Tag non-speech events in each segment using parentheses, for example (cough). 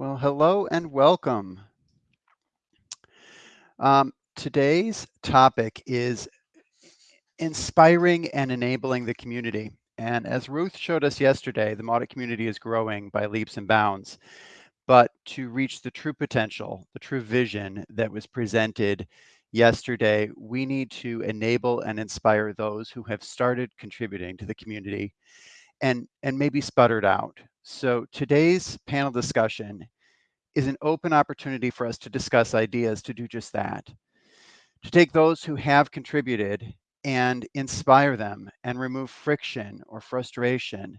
Well, hello and welcome. Um, today's topic is inspiring and enabling the community. And as Ruth showed us yesterday, the Mautic community is growing by leaps and bounds. But to reach the true potential, the true vision that was presented yesterday, we need to enable and inspire those who have started contributing to the community and, and maybe sputtered out. So today's panel discussion is an open opportunity for us to discuss ideas to do just that. To take those who have contributed and inspire them and remove friction or frustration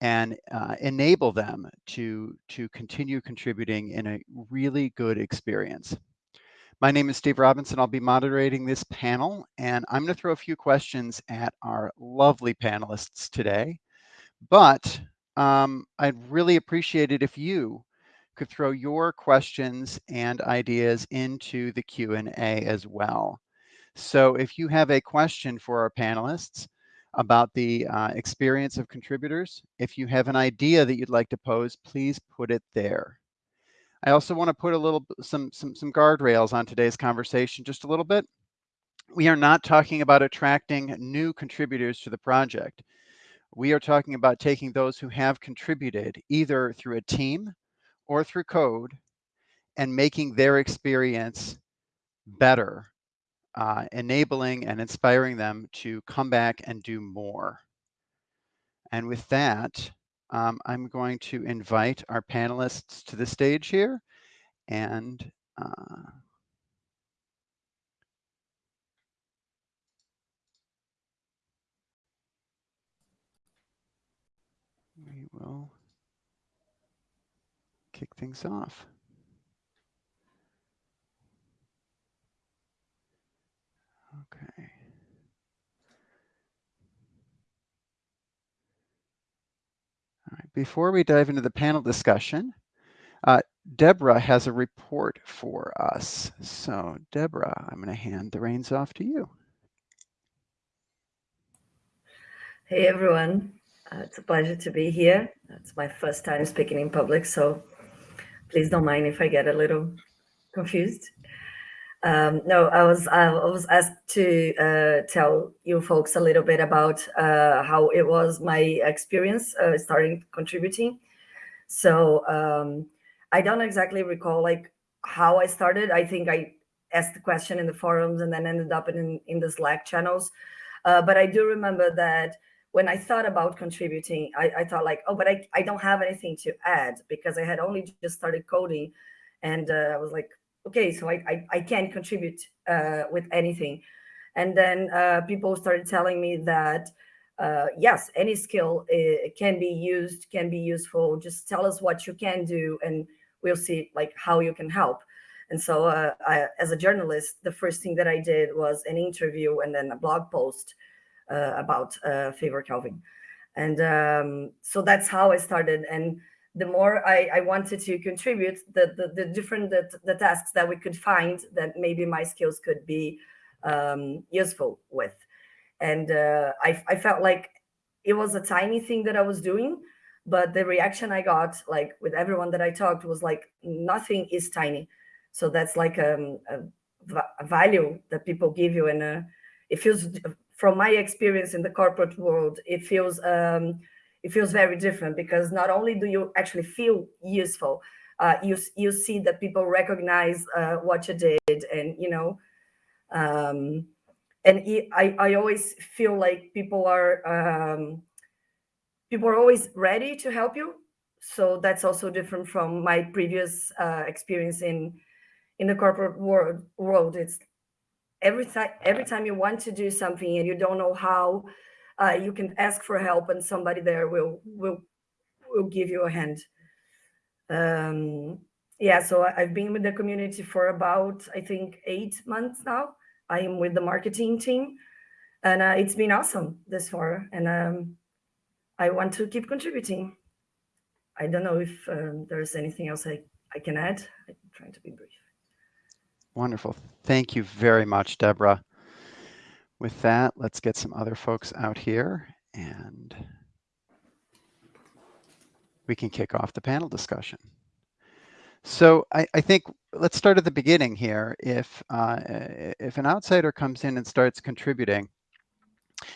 and uh, enable them to, to continue contributing in a really good experience. My name is Steve Robinson. I'll be moderating this panel, and I'm going to throw a few questions at our lovely panelists today. But um, I'd really appreciate it if you could throw your questions and ideas into the Q&A as well. So if you have a question for our panelists about the uh, experience of contributors, if you have an idea that you'd like to pose, please put it there. I also want to put a little some some some guardrails on today's conversation just a little bit. We are not talking about attracting new contributors to the project. We are talking about taking those who have contributed either through a team or through code and making their experience better, uh, enabling and inspiring them to come back and do more. And with that, um, I'm going to invite our panelists to the stage here and uh, will kick things off. Okay. All right. Before we dive into the panel discussion, uh, Deborah has a report for us. So Deborah, I'm going to hand the reins off to you. Hey, everyone. Uh, it's a pleasure to be here. It's my first time speaking in public, so please don't mind if I get a little confused. Um, no, I was I was asked to uh, tell you folks a little bit about uh, how it was my experience uh, starting contributing. So um, I don't exactly recall like how I started. I think I asked the question in the forums and then ended up in in the Slack channels. Uh, but I do remember that when I thought about contributing, I, I thought like, oh, but I, I don't have anything to add because I had only just started coding. And uh, I was like, okay, so I, I, I can't contribute uh, with anything. And then uh, people started telling me that, uh, yes, any skill uh, can be used, can be useful. Just tell us what you can do and we'll see like how you can help. And so uh, I, as a journalist, the first thing that I did was an interview and then a blog post about uh, Favor Kelvin. And um, so that's how I started. And the more I, I wanted to contribute, the, the, the different the, the, tasks that we could find that maybe my skills could be um, useful with. And uh, I, I felt like it was a tiny thing that I was doing, but the reaction I got, like with everyone that I talked, was like nothing is tiny. So that's like um, a, a value that people give you, and uh, it feels from my experience in the corporate world, it feels um, it feels very different because not only do you actually feel useful, uh, you you see that people recognize uh, what you did, and you know, um, and I I always feel like people are um, people are always ready to help you. So that's also different from my previous uh, experience in in the corporate world. World, it's every time every time you want to do something and you don't know how, uh, you can ask for help and somebody there will will will give you a hand. Um, yeah, so I've been with the community for about I think eight months now. I am with the marketing team, and uh, it's been awesome this far. And um, I want to keep contributing. I don't know if um, there's anything else I, I can add. I'm trying to be brief. Wonderful. Thank you very much, Deborah. With that, let's get some other folks out here and we can kick off the panel discussion. So I, I, think let's start at the beginning here. If uh, if an outsider comes in and starts contributing,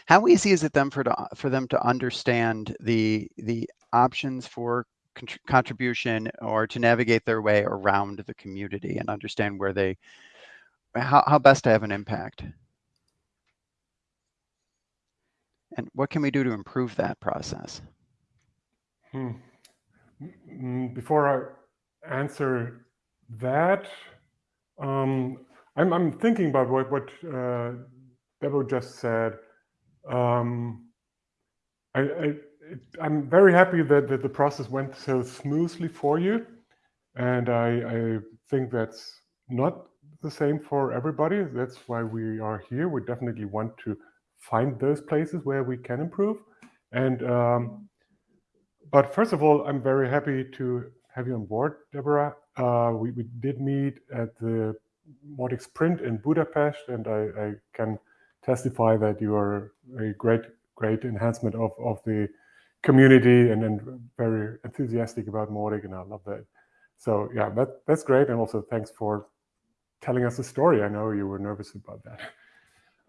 how easy is it them for to, for them to understand the the options for contribution or to navigate their way around the community and understand where they how, how best to have an impact? And what can we do to improve that process? Hmm. Before I answer that, um, I'm, I'm thinking about what, what uh, Debo just said. Um, I, I, am very happy that, that the process went so smoothly for you. And I, I think that's not the same for everybody. That's why we are here. We definitely want to find those places where we can improve. And um, but first of all, I'm very happy to have you on board, Deborah. Uh, we, we did meet at the Mautic Sprint in Budapest, and I, I, can testify that you are a great, great enhancement of, of the community and then very enthusiastic about Mautic, and I love that. So yeah, that, that's great. And also thanks for telling us the story. I know you were nervous about that. (laughs)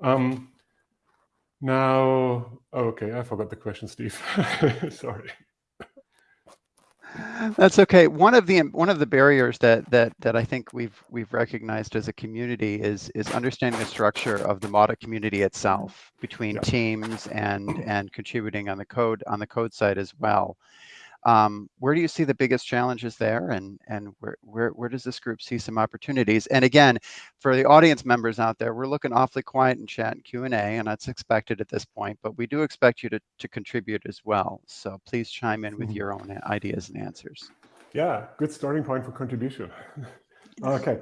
Um, now, okay, I forgot the question, Steve. (laughs) Sorry. That's okay. One of the one of the barriers that that that I think we've we've recognized as a community is is understanding the structure of the Mautic community itself between yeah. teams and and contributing on the code on the code side as well. Um, where do you see the biggest challenges there and, and where, where, where does this group see some opportunities? And again, for the audience members out there, we're looking awfully quiet in chat and Q&A and that's expected at this point, but we do expect you to, to contribute as well. So please chime in with mm-hmm. your own ideas and answers. Yeah, good starting point for contribution. (laughs) okay.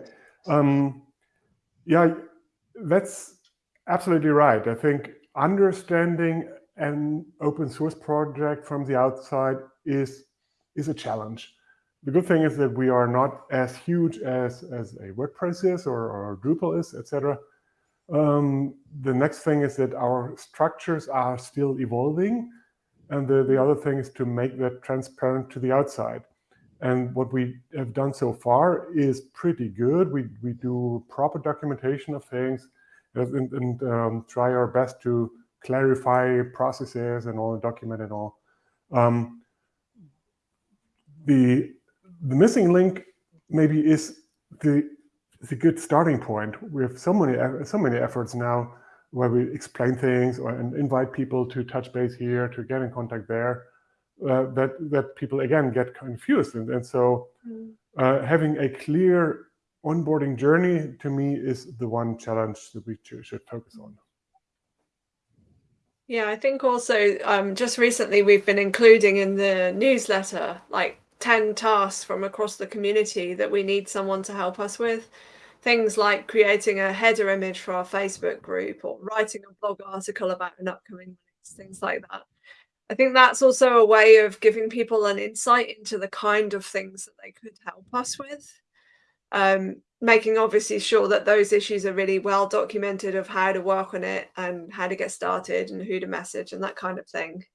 Um, yeah, that's absolutely right. I think understanding an open source project from the outside is, is a challenge. The good thing is that we are not as huge as, as a WordPress is or, or Drupal is, etc. Um, the next thing is that our structures are still evolving. And the, the other thing is to make that transparent to the outside. And what we have done so far is pretty good. We, we do proper documentation of things and, and um, try our best to clarify processes and all, document and all. Um, the the missing link maybe is the the good starting point. We have so many so many efforts now where we explain things or, and invite people to touch base here, to get in contact there, uh, that that people again get confused. And, and so mm. uh, having a clear onboarding journey to me is the one challenge that we should focus on. Yeah, I think also um, just recently we've been including in the newsletter like 10 tasks from across the community that we need someone to help us with. Things like creating a header image for our Facebook group or writing a blog article about an upcoming release, things like that. I think that's also a way of giving people an insight into the kind of things that they could help us with. Um, making obviously sure that those issues are really well documented of how to work on it and how to get started and who to message and that kind of thing.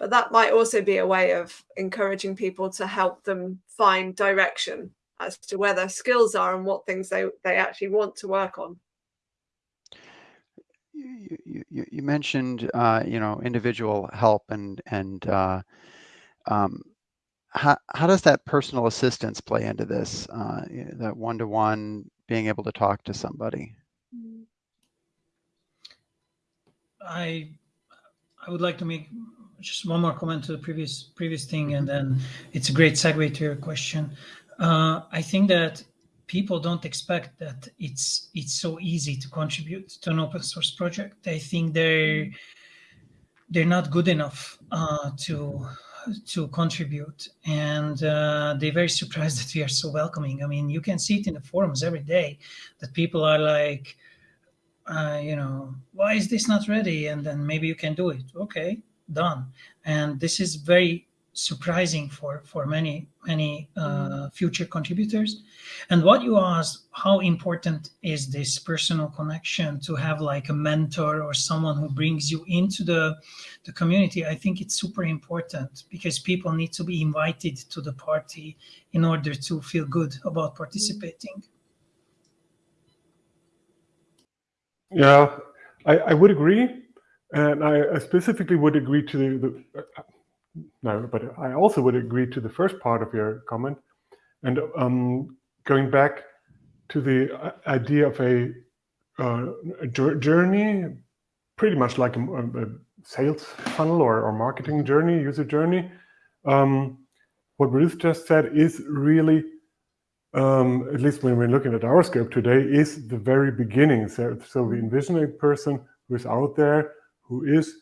But that might also be a way of encouraging people to help them find direction as to where their skills are and what things they, they actually want to work on. You, you, you mentioned, uh, you know, individual help and, and uh, um, how, how does that personal assistance play into this, uh, that one-to-one being able to talk to somebody? I I would like to make just one more comment to the previous previous thing, and then it's a great segue to your question. Uh, I think that people don't expect that it's it's so easy to contribute to an open source project. They think they're they're not good enough uh, to to contribute. And uh, they're very surprised (laughs) that we are so welcoming. I mean you can see it in the forums every day that people are like uh, you know why is this not ready? And then maybe you can do it. Okay done. And this is very surprising for for many many uh, future contributors. And what you asked how important is this personal connection to have like a mentor or someone who brings you into the the community? I think it's super important because people need to be invited to the party in order to feel good about participating. Yeah, I, I would agree. And I specifically would agree to the, the uh, no, but I also would agree to the first part of your comment. And um, going back to the uh, idea of a, uh, a journey, pretty much like a, a sales funnel or, or, marketing journey, user journey. Um, what Ruth just said is really um, at least when we're looking at our scope today, is the very beginning. So, so we envision a person who is out there, who is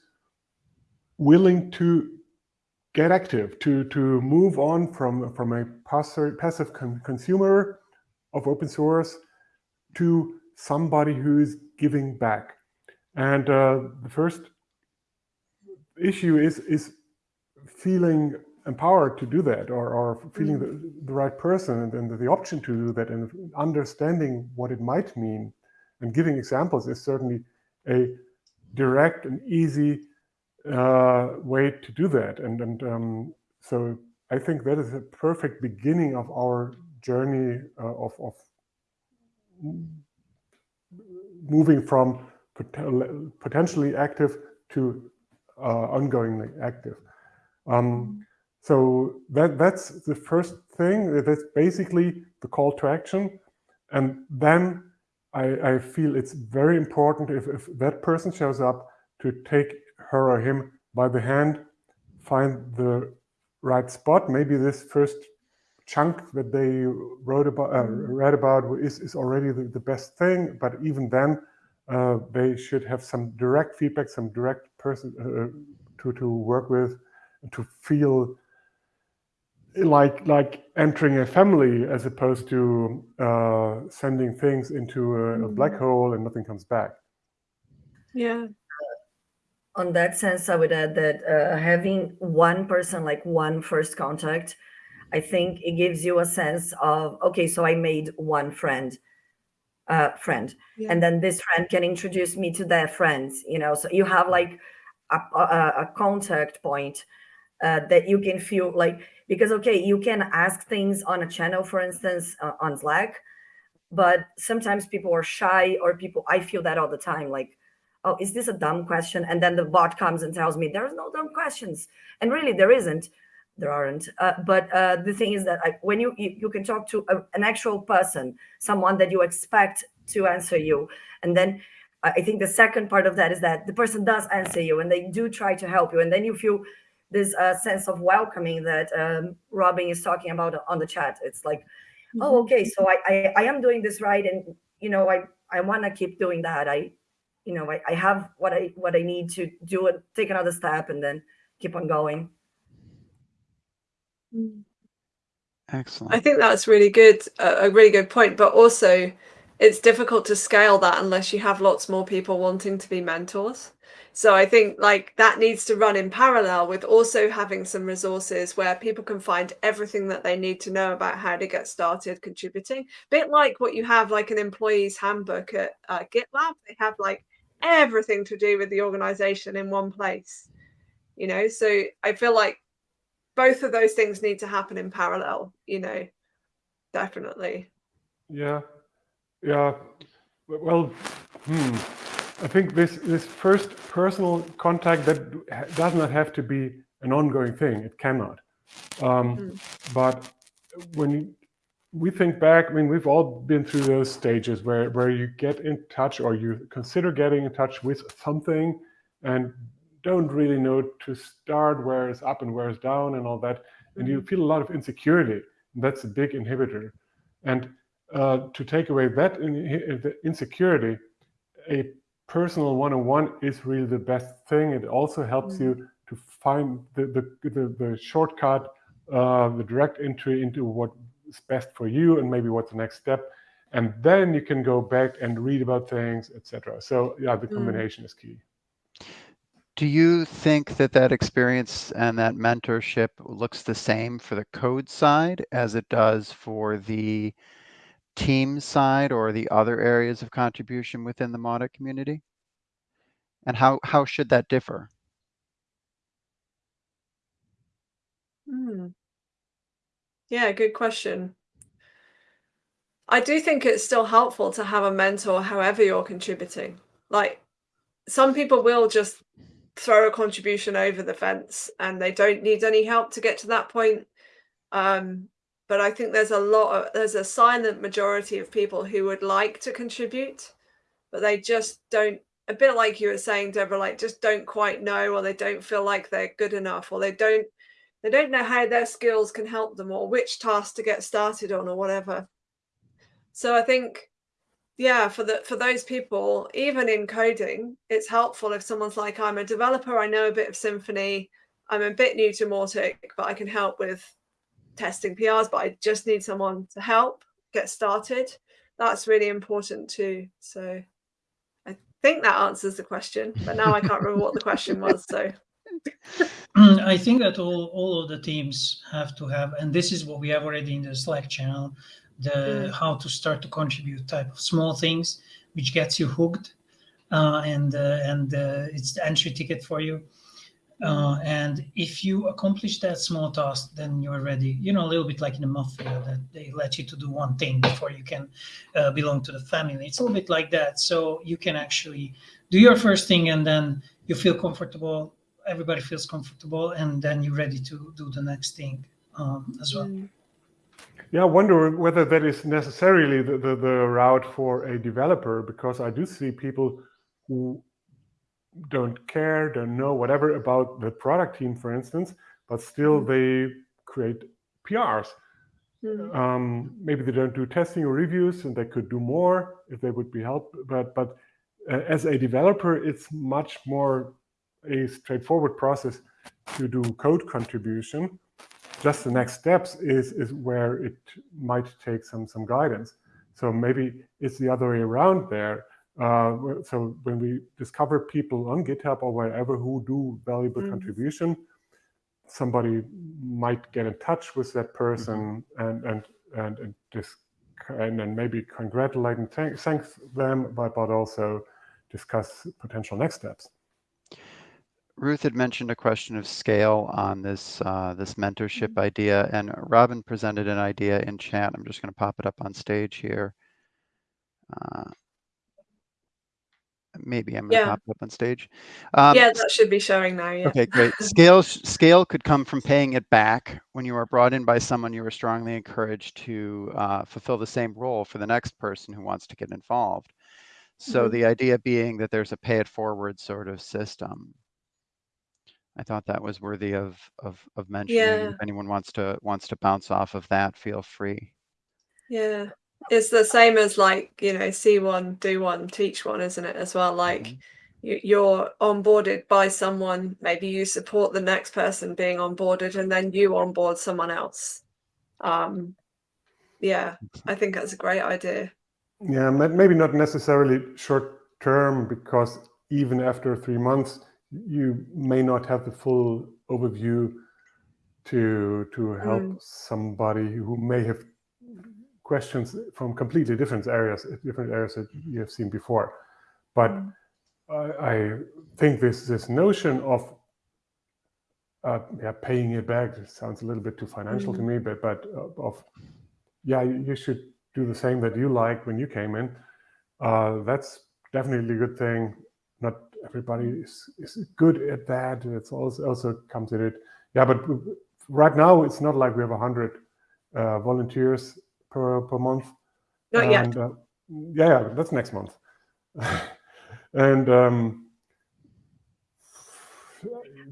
willing to get active, to, to move on from, from a passive, passive con consumer of open source to somebody who is giving back. And uh, the first issue is, is feeling empowered to do that or, or feeling mm. the, the, right person and, and, the option to do that and understanding what it might mean and giving examples is certainly a direct and easy uh, way to do that. And, and um, so I think that is a perfect beginning of our journey uh, of, of moving from pot potentially active to uh, ongoingly active. Um, so that, that's the first thing. That's basically the call to action. And then I, I feel it's very important if, if that person shows up to take her or him by the hand, find the right spot. Maybe this first chunk that they wrote about, uh, read about is, is already the, the best thing. But even then, uh, they should have some direct feedback, some direct person uh, to, to work with, to feel like like entering a family as opposed to uh, sending things into a, a, black mm-hmm. hole and nothing comes back. Yeah. On that sense, I would add that uh, having one person, like one first contact, I think it gives you a sense of, okay, so I made one friend, uh, friend, yeah. and then this friend can introduce me to their friends, you know, so you have like a, a, a contact point uh, that you can feel like, because okay you can ask things on a channel for instance uh, on slack but sometimes people are shy or people i feel that all the time like oh is this a dumb question? And then the bot comes and tells me there's no dumb questions. And really there isn't. There aren't. Uh, but uh, the thing is that I, when you, you, you can talk to a, an actual person someone that you expect to answer you. And then i think the second part of that is that the person does answer you and they do try to help you. And then you feel this uh, sense of welcoming that um, Robin is talking about on the chat. It's like, mm -hmm. oh, okay, so I, I, I am doing this right, and you know, I I want to keep doing that. I, you know, I, I have what I what I need to do it, take another step, and then keep on going. Excellent. I think that's really good, uh, a really good point. But also, it's difficult to scale that unless you have lots more people wanting to be mentors. So I think like that needs to run in parallel with also having some resources where people can find everything that they need to know about how to get started contributing. Bit like what you have like an employee's handbook at uh, GitLab. They have like everything to do with the organization in one place. You know, so I feel like both of those things need to happen in parallel, you know, definitely. Yeah. Yeah. Well, hmm I think this, this first personal contact that does not have to be an ongoing thing. It cannot. Um, mm. But when we think back, I mean, we've all been through those stages where, where you get in touch or you consider getting in touch with something and don't really know to start where it's up and where it's down and all that. And you mm-hmm. feel a lot of insecurity. And that's a big inhibitor. And uh, to take away that in, insecurity, a personal one-on-one is really the best thing. It also helps mm you to find the, the, the, the shortcut, uh, the direct entry into what is best for you and maybe what's the next step. And then you can go back and read about things, etc. So yeah, the mm. combination mm. is key. Do you think that that experience and that mentorship looks the same for the code side as it does for the team side or the other areas of contribution within the Mautic community? And how, how should that differ? Hmm. Yeah, good question. I do think it's still helpful to have a mentor however you're contributing. Like some people will just throw a contribution over the fence and they don't need any help to get to that point. Um, but I think there's a lot of there's a silent majority of people who would like to contribute, but they just don't a bit like you were saying, Deborah, like just don't quite know or they don't feel like they're good enough or they don't they don't know how their skills can help them or which task to get started on or whatever. So I think, yeah, for the for those people, even in coding, it's helpful if someone's like, I'm a developer, I know a bit of Symfony, I'm a bit new to Mautic, but I can help with testing PRs, but I just need someone to help get started. That's really important too. So I think that answers the question, but now I can't remember what the question was. So I think that all, all of the teams have to have, and this is what we have already in the Slack channel, the Mm. how to start to contribute type of small things, which gets you hooked, uh, and uh, and uh, it's the entry ticket for you. Uh, and if you accomplish that small task, then you're ready. You know, a little bit like in the mafia that they let you to do one thing before you can uh, belong to the family. It's a little bit like that. So you can actually do your first thing, and then you feel comfortable. Everybody feels comfortable, and then you're ready to do the next thing um, as well. Mm. Yeah, I wonder whether that is necessarily the, the, the route for a developer, because I do see people who don't care, don't know whatever about the product team, for instance, but still they create PRs. Mm. Um, maybe they don't do testing or reviews, and they could do more if they would be helped. But but uh, as a developer, it's much more a straightforward process to do code contribution. Just the next steps is is where it might take some some guidance. So maybe it's the other way around there. Uh, so when we discover people on GitHub or wherever who do valuable Mm. contribution, somebody might get in touch with that person and and and and dis- and then maybe congratulate and thank, thank them, but but also discuss potential next steps. Ruth had mentioned a question of scale on this uh, this mentorship idea, and Robin presented an idea in chat. I'm just going to pop it up on stage here. Uh, maybe I'm to Yeah. pop up on stage. Um, yeah, that should be showing now. Yeah. Okay, great. (laughs) Scale scale could come from paying it back when you are brought in by someone you are strongly encouraged to uh, fulfill the same role for the next person who wants to get involved. So Mhm. the idea being that there's a pay it forward sort of system. I thought that was worthy of of, of mentioning. Yeah. If anyone wants to wants to bounce off of that, feel free. Yeah. It's the same as like, you know, see one, do one, teach one, isn't it? As well. Like Mhm. you, you're onboarded by someone, maybe you support the next person being onboarded and then you onboard someone else. Um yeah, I think that's a great idea. Yeah, maybe not necessarily short term, because even after three months, you may not have the full overview to to help Mm. somebody who may have questions from completely different areas, different areas that you have seen before. But Mm. I, I think this this notion of uh, yeah paying it back sounds a little bit too financial to Mm. me, but but uh, of yeah you should do the same that you like when you came in. Uh, that's definitely a good thing. Not everybody is, is good at that. It's also also comes in it. Yeah, but right now it's not like we have a hundred uh, volunteers per per month. Not yet. Uh, yeah, yeah, that's next month. (laughs) and um,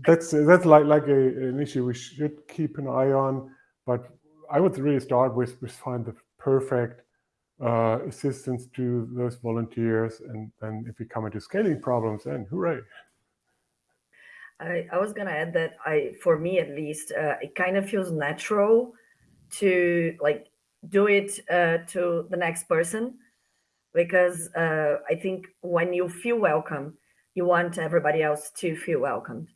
that's that's like like a, an issue we should keep an eye on. But I would really start with with find the perfect uh, assistance to those volunteers, and then if we come into scaling problems, then hooray! I, I was gonna add that I, for me at least, uh, it kind of feels natural to like do it uh, to the next person because uh, I think when you feel welcome you want everybody else to feel welcomed.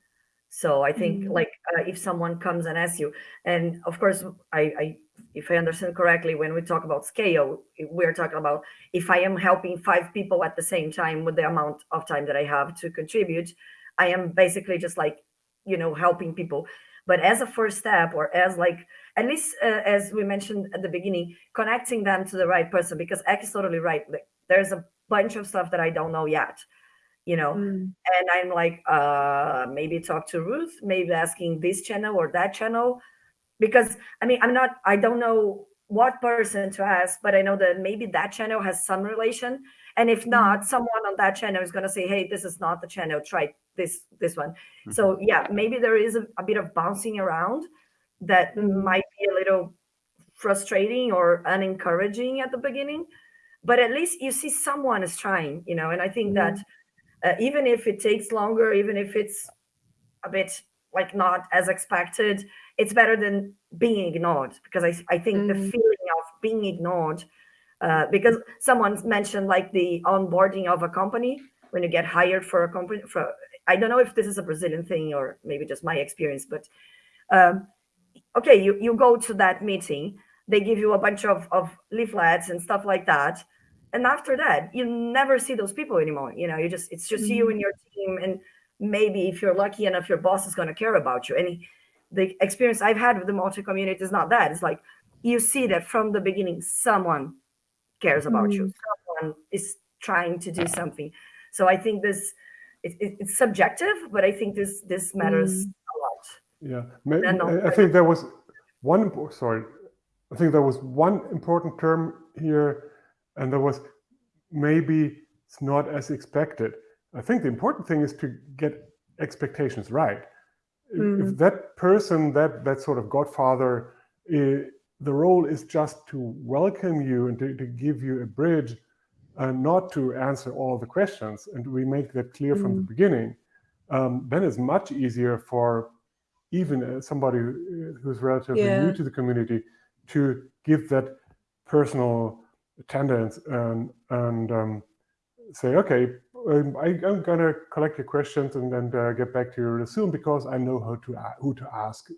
So I think Mm. like uh, if someone comes and asks you, and of course I, I if I understand correctly, when we talk about scale, we're talking about if I am helping five people at the same time with the amount of time that I have to contribute, I am basically just like, you know, helping people. But as a first step, or as like, at least uh, as we mentioned at the beginning, connecting them to the right person, because Ek is totally right. Like, there's a bunch of stuff that I don't know yet, you know, Mm. and I'm like, uh, maybe talk to Ruth, maybe asking this channel or that channel, because I mean, I'm not, I don't know what person to ask, but I know that maybe that channel has some relation, and if not, someone on that channel is going to say, hey, this is not the channel, try this this one. So yeah, maybe there is a, a bit of bouncing around that might be a little frustrating or unencouraging at the beginning, but at least you see someone is trying, you know, and I think that uh, even if it takes longer, even if it's a bit like not as expected, it's better than being ignored because I, I think the Mm. feeling of being ignored, uh, because someone mentioned like the onboarding of a company when you get hired for a company. For I don't know if this is a Brazilian thing or maybe just my experience, but um, okay, you, you go to that meeting, they give you a bunch of, of leaflets and stuff like that. And after that, you never see those people anymore. You know, you just, it's just you mm-hmm. and your team. And maybe if you're lucky enough, your boss is going to care about you. And the experience I've had with the Mautic community is not that. It's like you see that from the beginning, someone cares about you, mm-hmm. someone is trying to do something. So I think this, it, it, it's subjective, but I think this this matters a lot. Yeah, Ma- No, no. I- think there was one. Sorry, I think there was one important term here, and there was maybe it's not as expected. I think the important thing is to get expectations right. If, if that person, that that sort of godfather, eh, the role is just to welcome you and to, to give you a bridge, and not to answer all the questions, and we make that clear from the beginning. Um, then it's much easier for even uh, somebody who's relatively Yeah. new to the community to give that personal attendance and and um, say, okay, um, I, I'm gonna collect your questions and then uh, get back to you real soon because I know how to a- who to ask.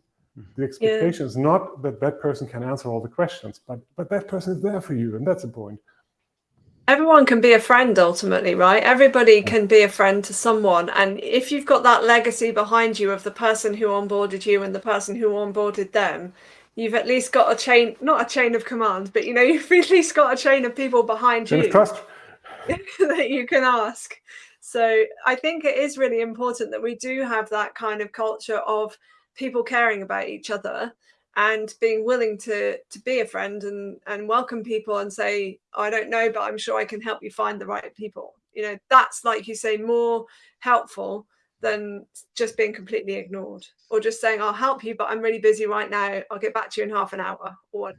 The expectation is not that that person can answer all the questions, but but that person is there for you, and that's the point. Everyone can be a friend ultimately right everybody can be a friend to someone and if you've got that legacy behind you of the person who onboarded you and the person who onboarded them you've at least got a chain not a chain of command but you know (laughs) you've at least got a chain of people behind Chain you trust. (laughs) that you can ask. So I think it is really important that we do have that kind of culture of people caring about each other and being willing to to be a friend and and welcome people and say I don't know but I'm sure I can help you find the right people. You know that's like you say more helpful than just being completely ignored or just saying I'll help you but I'm really busy right now. I'll get back to you in half an hour or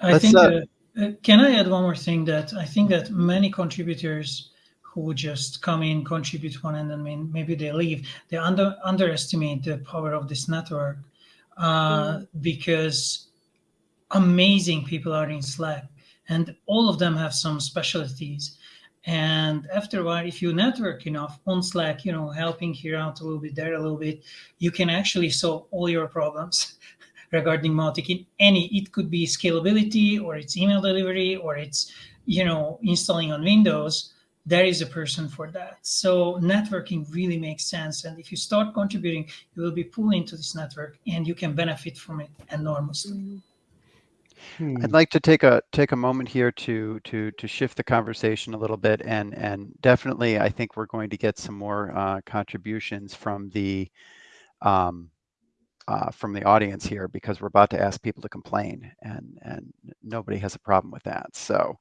I Let's, think. uh, Uh, uh, can I add one more thing? That I think that many contributors who just come in, contribute one, and then maybe they leave. They under underestimate the power of this network uh, because amazing people are in Slack, and all of them have some specialties. And after a while, if you network enough on Slack, you know, helping here out a little bit, there a little bit, you can actually solve all your problems (laughs) regarding Mautic in any. It could be scalability, or it's email delivery, or it's you know installing on Windows. There is a person for that. So networking really makes sense. And if you start contributing, you will be pulled into this network, and you can benefit from it enormously. Hmm. I'd like to take a take a moment here to to to shift the conversation a little bit, and and definitely I think we're going to get some more uh, contributions from the um, uh, from the audience here because we're about to ask people to complain, and and nobody has a problem with that. So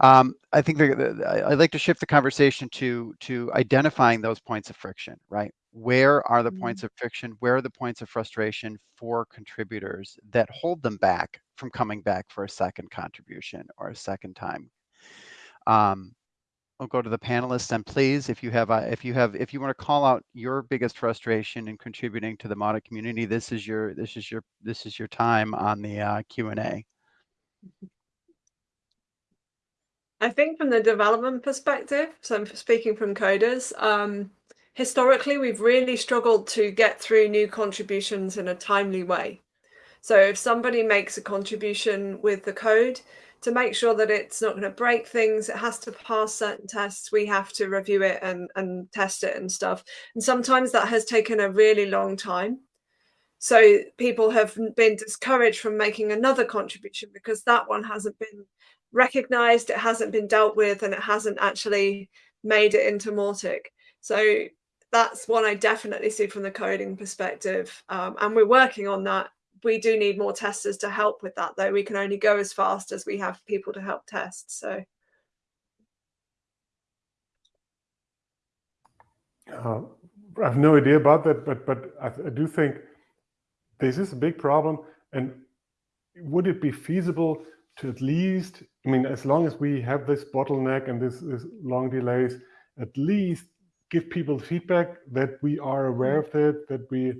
um, I think the, the, I'd like to shift the conversation to to identifying those points of friction, right? Where are the points of friction? Where are the points of frustration for contributors that hold them back from coming back for a second contribution or a second time? Um, I'll go to the panelists and please, if you have, uh, if you have, if you want to call out your biggest frustration in contributing to the Mautic community, this is your, this is your, this is your time on the uh, Q and A. I think from the development perspective, so I'm speaking from coders, um, historically we've really struggled to get through new contributions in a timely way. So if somebody makes a contribution with the code, to make sure that it's not going to break things, it has to pass certain tests. We have to review it and, and test it and stuff. And sometimes that has taken a really long time. So people have been discouraged from making another contribution because that one hasn't been recognized, it hasn't been dealt with, and it hasn't actually made it into Mautic. So that's one I definitely see from the coding perspective. Um, and we're working on that. We do need more testers to help with that, though. We can only go as fast as we have people to help test. So. Uh, I have no idea about that, but but I, I do think this is a big problem. And would it be feasible to at least, I mean, as long as we have this bottleneck and this, this long delays, at least give people feedback that we are aware of it, that we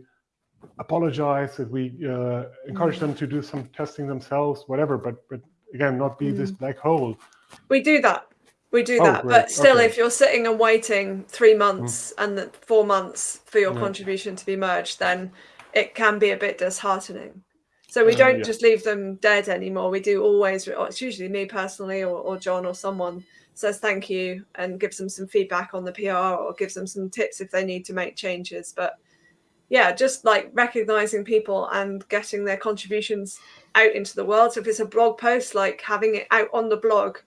apologize, that we uh, encourage them to do some testing themselves, whatever. But but again, not be this black hole. We do that. We do Oh, that. great. But still, Okay. if you're sitting and waiting three months and the four months for your Yeah. contribution to be merged, then it can be a bit disheartening. So we Uh, don't yeah. just leave them dead anymore. We do always, it's usually me personally or, or John or someone says thank you and gives them some feedback on the PR or gives them some tips if they need to make changes. But yeah, just like recognizing people and getting their contributions out into the world. So if it's a blog post, like having it out on the blog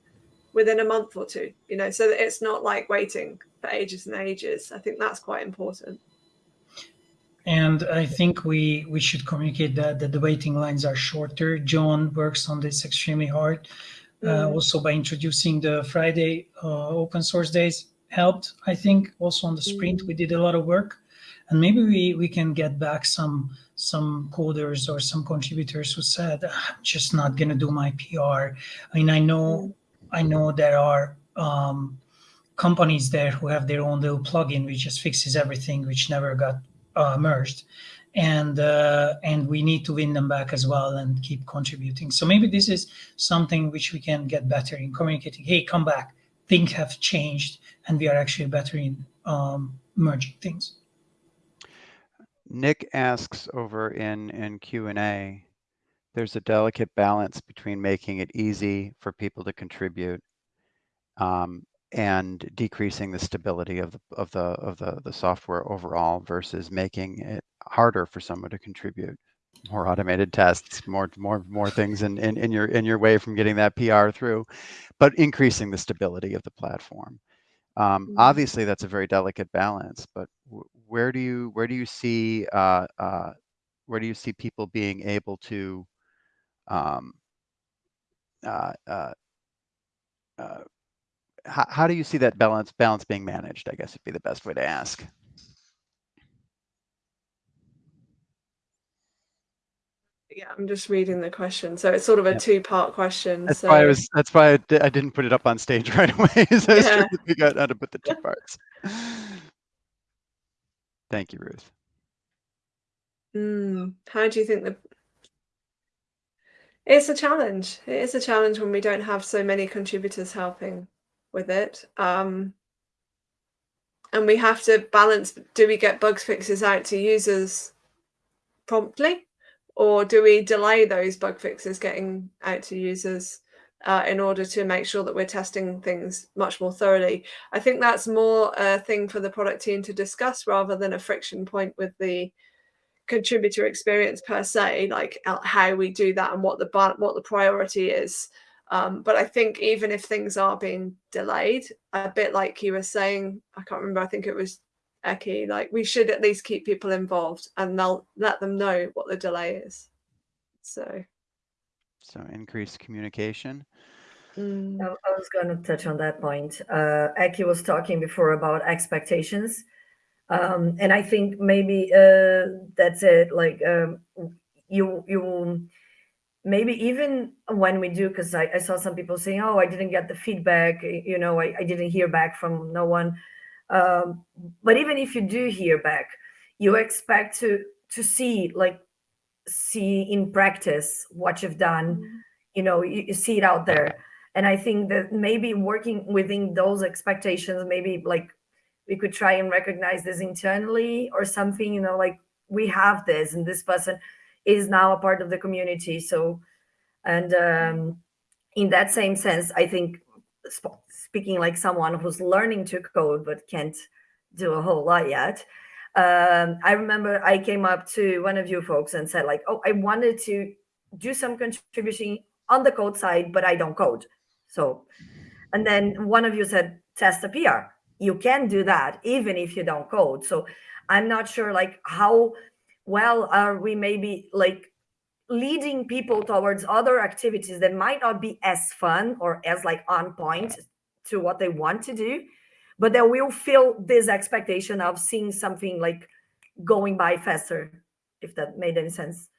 within a month or two, you know, so that it's not like waiting for ages and ages. I think that's quite important. And I think we we should communicate that, that the waiting lines are shorter. John works on this extremely hard. Uh, Mm. also by introducing the Friday uh, open source days helped. I think also on the sprint we did a lot of work, and maybe we we can get back some some coders or some contributors who said I'm just not gonna do my PR. I mean I know I know there are um, companies there who have their own little plugin which just fixes everything, which never got uh, merged, and uh, and we need to win them back as well and keep contributing. So maybe this is something which we can get better in communicating. Hey, come back. Things have changed, and we are actually better in um, merging things. Nick asks over in, in Q and A, there's a delicate balance between making it easy for people to contribute um, and decreasing the stability of the, of the, of the, the software overall versus making it harder for someone to contribute. More automated tests, more, more, more things in, in, in your, in your way from getting that PR through, but increasing the stability of the platform. Um, obviously, that's a very delicate balance, but w- where do you where do you see uh, uh, where do you see people being able to um, uh, uh, uh, how, how do you see that balance balance being managed? I guess would be the best way to ask. Yeah, I'm just reading the question. So it's sort of a Yep. two part question. That's so why I was. That's why I, di- I didn't put it up on stage (laughs) right away. so I was Yeah. trying to figure out how to put the two (laughs) parts. Thank you, Ruth. Mm, how do you think the it's a challenge. It is a challenge when we don't have so many contributors helping with it. Um, and we have to balance do we get bug fixes out to users promptly or do we delay those bug fixes getting out to users uh, in order to make sure that we're testing things much more thoroughly? I think that's more a thing for the product team to discuss rather than a friction point with the contributor experience per se like uh, how we do that and what the what the priority is. Um, but I think even if things are being delayed, a bit like you were saying, I can't remember, I think it was Eki, like we should at least keep people involved and they'll let them know what the delay is. So, So increased communication. mm, I I was going to touch on that point. Uh, Eki was talking before about expectations. Um, and I think maybe uh, that's it. Like um, you, you maybe even when we do, because I, I saw some people saying, "Oh, I didn't get the feedback. You know, I, I didn't hear back from no one." Um, but even if you do hear back, you expect to to see like see in practice what you've done. You know you, you see it out there. And I think that maybe working within those expectations, maybe like we could try and recognize this internally or something, you know, like we have this and this person is now a part of the community. So, and um, in that same sense, I think speaking like someone who's learning to code but can't do a whole lot yet. Um, I remember I came up to one of you folks and said like, oh, I wanted to do some contribution on the code side, but I don't code. So, and then one of you said, test a PR. You can do that even if you don't code. So I'm not sure like how well are we maybe like leading people towards other activities that might not be as fun or as like on point to what they want to do, but they will feel this expectation of seeing something like going by faster, if that made any sense.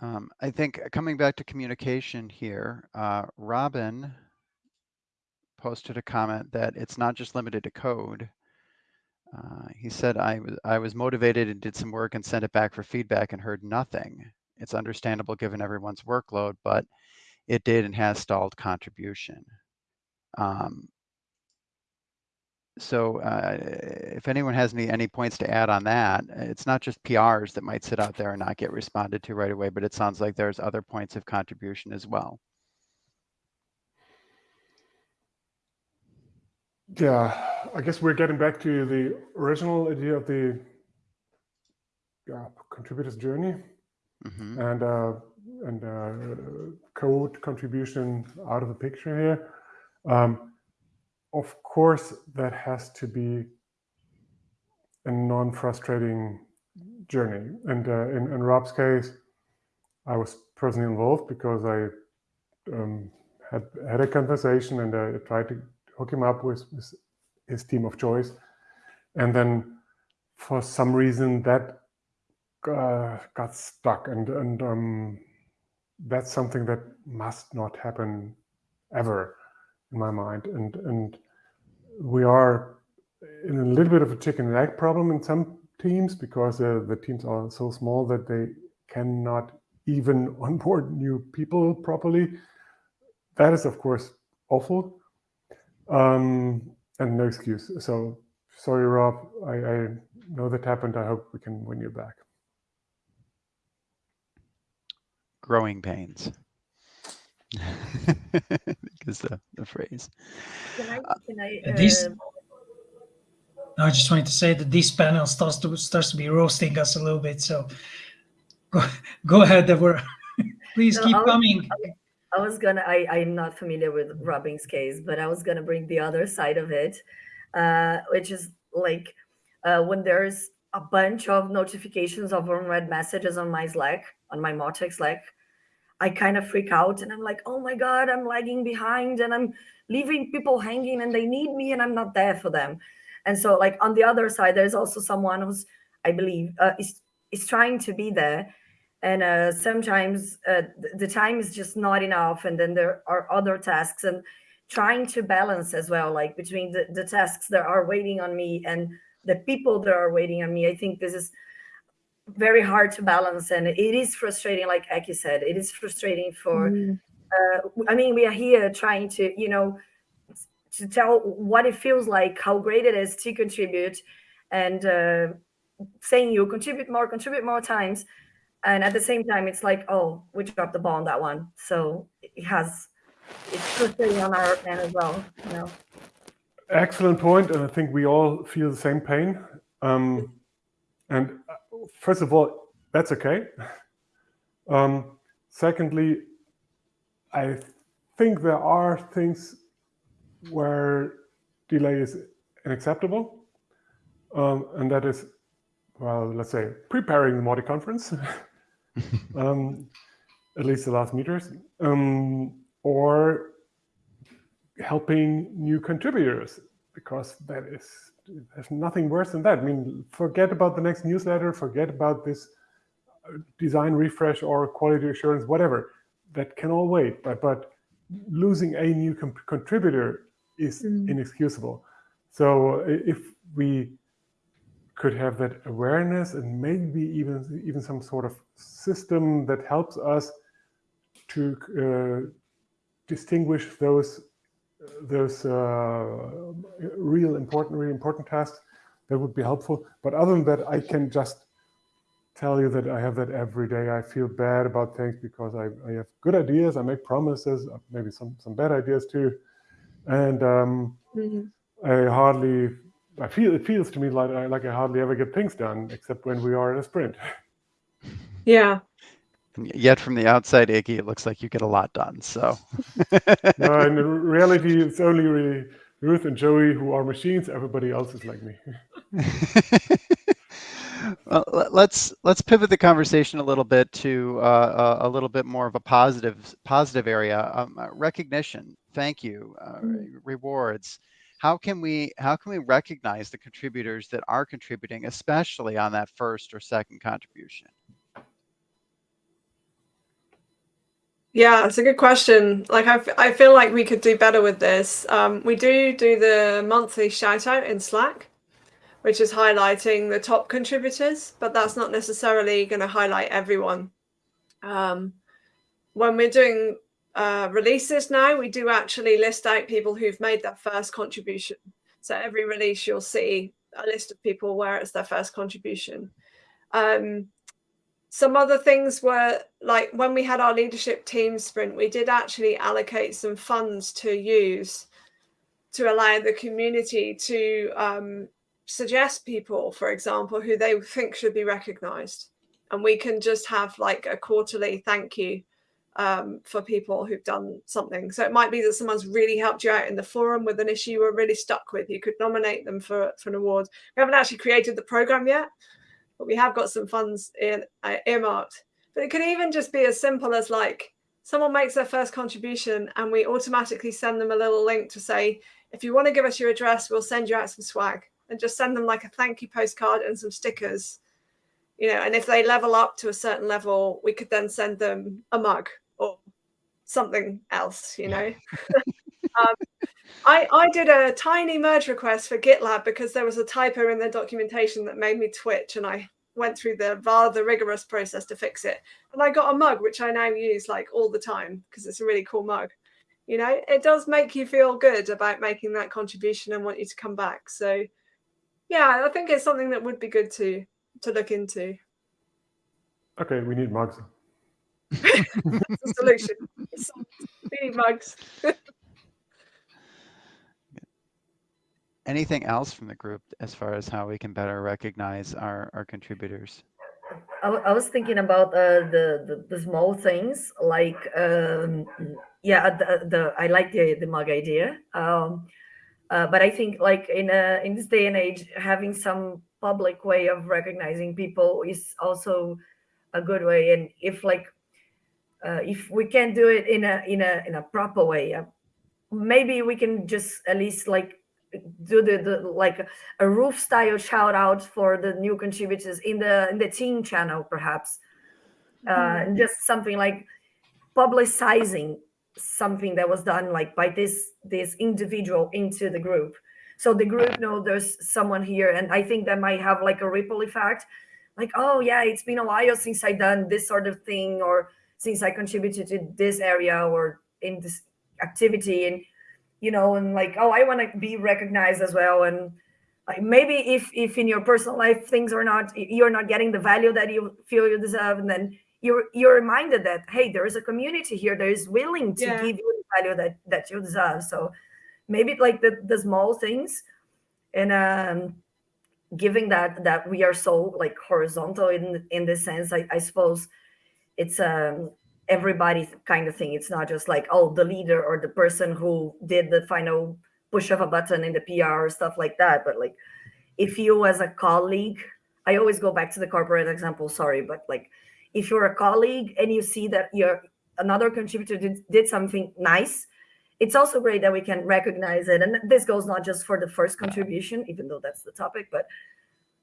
Um, I think uh, coming back to communication here, uh, Robin posted a comment that it's not just limited to code. Uh, he said, I was, I was motivated and did some work and sent it back for feedback and heard nothing. It's understandable given everyone's workload, but it did and has stalled contribution. Um, so uh, if anyone has any any points to add on that, it's not just PRs that might sit out there and not get responded to right away, but it sounds like there's other points of contribution as well. Yeah, I guess we're getting back to the original idea of the yeah, contributor's journey Mm -hmm. and uh, and uh, code contribution out of the picture here. Um, of course, that has to be a non-frustrating journey. And uh, in, in, Rob's case, I was personally involved because I um, had had a conversation and I tried to hook him up with, with his team of choice. And then for some reason that uh, got stuck and, and um, that's something that must not happen ever in my mind. And, and we are in a little bit of a chicken and egg problem in some teams because uh, the teams are so small that they cannot even (laughs) onboard new people properly. That is, of course, awful um, and no excuse. So sorry, Rob. I, I know that happened. I hope we can win you back. Growing pains. (laughs) is the, the phrase. Can I, can I, These- uh, I just wanted to say that this panel starts to starts to be roasting us a little bit. So go, go ahead, Deborah. (laughs) Please No, keep I'll- coming. I was gonna, I, I'm not familiar with Robin's case, but I was gonna bring the other side of it, uh, which is like uh, when there's a bunch of notifications of unread messages on my Slack, on my Mautic Slack, I kind of freak out and I'm like, oh my God, I'm lagging behind and I'm leaving people hanging and they need me and I'm not there for them. And so like on the other side, there's also someone who's, I believe, uh, is, is trying to be there. And uh, sometimes uh, the time is just not enough. And then there are other tasks and trying to balance as well, like between the, the tasks that are waiting on me and the people that are waiting on me. I think this is very hard to balance and it is frustrating like Aki said it is frustrating for Mm. uh, I mean we are here trying to you know to tell what it feels like how great it is to contribute and uh, saying you contribute more contribute more times and at the same time it's like oh we dropped the ball on that one so it has it's frustrating on our end as well you know Excellent point, and I think we all feel the same pain. Um, and uh, first of all, that's okay. (laughs) Um, secondly, I think there are things where delay is unacceptable, um, and that is, well, let's say, preparing the Mautic conference, (laughs) (laughs) um, at least the last meters, um, or helping new contributors because that is there's nothing worse than that. I mean, forget about the next newsletter, forget about this uh, design refresh or quality assurance, whatever. That can all wait. But but losing a new contributor is Mm. inexcusable. So if we could have that awareness and maybe even even some sort of system that helps us to uh, distinguish those those uh, real important, really important tasks, that would be helpful. But other than that, I can just tell you that I have that every day. I feel bad about things because I, I have good ideas. I make promises, maybe some, some bad ideas too. And um, mm -hmm. I hardly, I feel, it feels to me like I, like I hardly ever get things done except when we are in a sprint. (laughs) Yeah, Yet from the outside, Iggy, it looks like you get a lot done. So, (laughs) no, in (laughs) reality, it's only really Ruth and Joey who are machines. Everybody else is like me. well, let's let's pivot the conversation a little bit to uh, a little bit more of a positive positive area. Um, uh, recognition, thank you, uh, mm. rewards. How can we how can we recognize the contributors that are contributing, especially on that first or second contribution? Yeah, it's a good question. Like, I, I feel like we could do better with this. Um, we do do the monthly shout out in Slack, which is highlighting the top contributors, but that's not necessarily going to highlight everyone. Um, when we're doing uh, releases now, we do actually list out people who've made that first contribution. So every release, you'll see a list of people where it's their first contribution. Um, some other things were like when we had our leadership team sprint, we did actually allocate some funds to use to allow the community to um, suggest people, for example, who they think should be recognized. And we can just have like a quarterly thank you um, for people who've done something. So it might be that someone's really helped you out in the forum with an issue you were really stuck with. You could nominate them for, for an award. We haven't actually created the program yet, but we have got some funds in, uh, earmarked. But it can even just be as simple as like someone makes their first contribution and we automatically send them a little link to say, if you want to give us your address, we'll send you out some swag and just send them like a thank you postcard and some stickers. You know, and if they level up to a certain level, we could then send them a mug or something else, you know. (laughs) um, I, I did a tiny merge request for GitLab because there was a typo in their documentation that made me twitch and I went through the rather rigorous process to fix it. And I got a mug, which I now use like all the time because it's a really cool mug. You know, it does make you feel good about making that contribution and want you to come back. So yeah, I think it's something that would be good to to look into. Okay, we need mugs. That's the solution. we need mugs. anything else from the group as far as how we can better recognize our, our contributors? I, I was thinking about uh, the, the, the small things like um, yeah the, the I like the the mug idea um, uh, but I think like in a in this day and age having some public way of recognizing people is also a good way and if like uh, if we can do it in a in a in a proper way uh, maybe we can just at least like do the, the like a Ruth style shout out for the new contributors in the in the team channel perhaps mm -hmm. uh, mm-hmm. just something like publicizing something that was done like by this this individual into the group so the group know there's someone here and i think that might have like a ripple effect like oh yeah it's been a while since i done this sort of thing or since i contributed to this area or in this activity and you know, and like, oh, I want to be recognized as well. And like maybe if if in your personal life things are not you're not getting the value that you feel you deserve, and then you're you're reminded that hey, there is a community here that is willing to yeah. give you the value that that you deserve. So maybe like the the small things, and um, giving that that we are so like horizontal in in this sense, I, I suppose it's um everybody kind of thing. It's not just like, oh, the leader or the person who did the final push of a button in the PR or stuff like that. But like, if you as a colleague, I always go back to the corporate example, sorry, but like, if you're a colleague and you see that you're another contributor did, did something nice, it's also great that we can recognize it. And this goes not just for the first contribution, even though that's the topic, but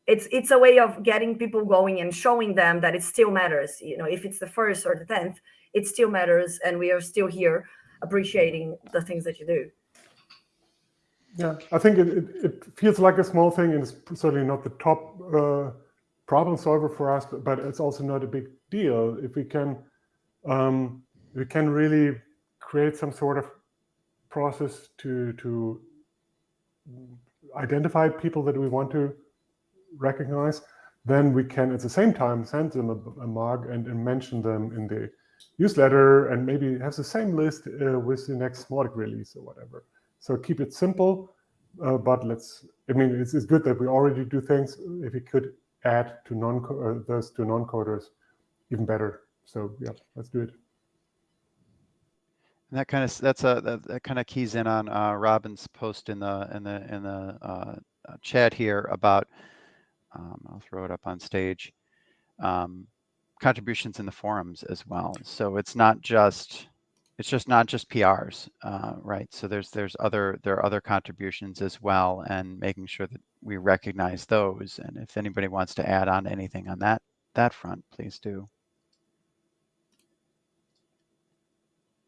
it's it's a way of getting people going and showing them that it still matters. You know, if it's the first or the tenth, it still matters, and we are still here appreciating the things that you do. Yeah, I think it, it, it feels like a small thing and it's certainly not the top uh, problem solver for us, but, but it's also not a big deal. If we can, um, we can really create some sort of process to, to identify people that we want to recognize, then we can at the same time send them a, a mug and, and, mention them in the newsletter and maybe have the same list uh, with the next Mautic release or whatever. So keep it simple, uh, but let's, I mean, it's, it's, good that we already do things. If we could add to non uh, those to non-coders, even better. So yeah, let's do it. And that kind of that's a that, that kind of keys in on uh, Robin's post in the in the in the uh, chat here about um, I'll throw it up on stage um, contributions in the forums as well. So it's not just it's just not just PRs, uh, right? So there's there's other there are other contributions as well, and making sure that we recognize those. And if anybody wants to add on anything on that that front, please do.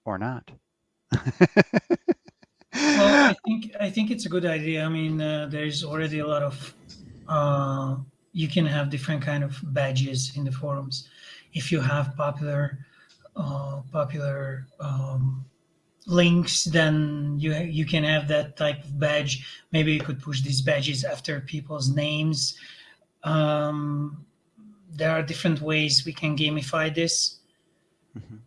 Or not. well, I (laughs) think I think it's a good idea. I mean, uh, there's already a lot of uh, you can have different kind of badges in the forums. If you have popular uh, popular um, links, then you you can have that type of badge. Maybe you could push these badges after people's names. Um, there are different ways we can gamify this. Mm -hmm.